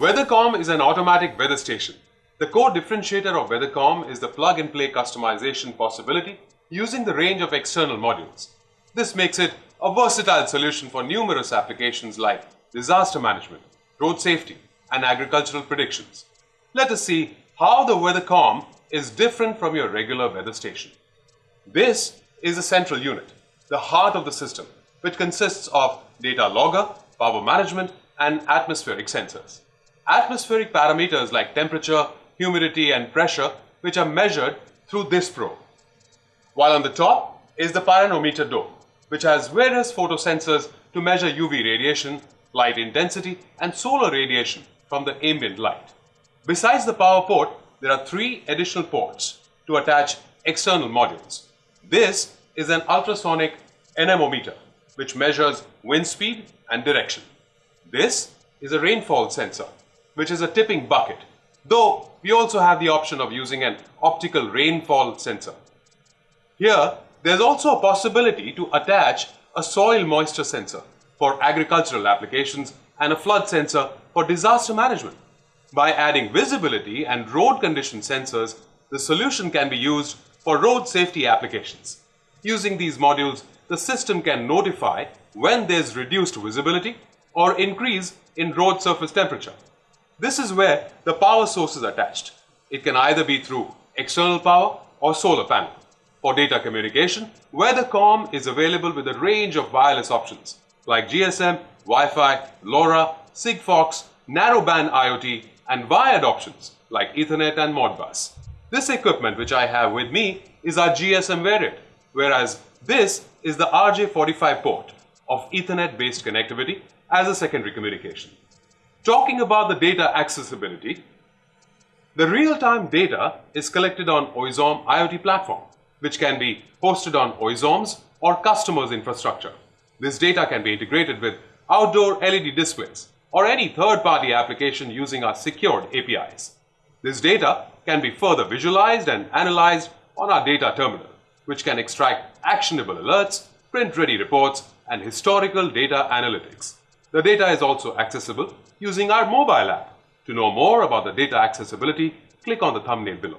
WeatherCom is an automatic weather station. The core differentiator of WeatherCom is the plug-and-play customization possibility using the range of external modules. This makes it a versatile solution for numerous applications like disaster management, road safety, and agricultural predictions. Let us see how the WeatherCom is different from your regular weather station. This is the central unit, the heart of the system, which consists of data logger, power management, and atmospheric sensors. Atmospheric parameters like temperature, humidity, and pressure, which are measured through this probe. While on the top is the pyranometer dome, which has various photosensors to measure UV radiation, light intensity, and solar radiation from the ambient light. Besides the power port, there are three additional ports to attach external modules. This is an ultrasonic anemometer, which measures wind speed and direction. This is a rainfall sensor, which is a tipping bucket, though we also have the option of using an optical rainfall sensor. Here, there's also a possibility to attach a soil moisture sensor for agricultural applications and a flood sensor for disaster management. By adding visibility and road condition sensors, the solution can be used for road safety applications. Using these modules, the system can notify when there's reduced visibility or increase in road surface temperature. This is where the power source is attached. It can either be through external power or solar panel. For data communication, WeatherCom is available with a range of wireless options like GSM, Wi-Fi, LoRa, Sigfox, narrowband IoT and wired options like Ethernet and Modbus. This equipment which I have with me is our GSM variant, whereas this is the RJ45 port of Ethernet-based connectivity as a secondary communication. Talking about the data accessibility, the real-time data is collected on Oizom IoT platform, which can be hosted on Oizom's or customers' infrastructure. This data can be integrated with outdoor LED displays or any third-party application using our secured APIs. This data can be further visualized and analyzed on our data terminal, which can extract actionable alerts, print-ready reports, and historical data analytics. The data is also accessible using our mobile app. To know more about the data accessibility, click on the thumbnail below.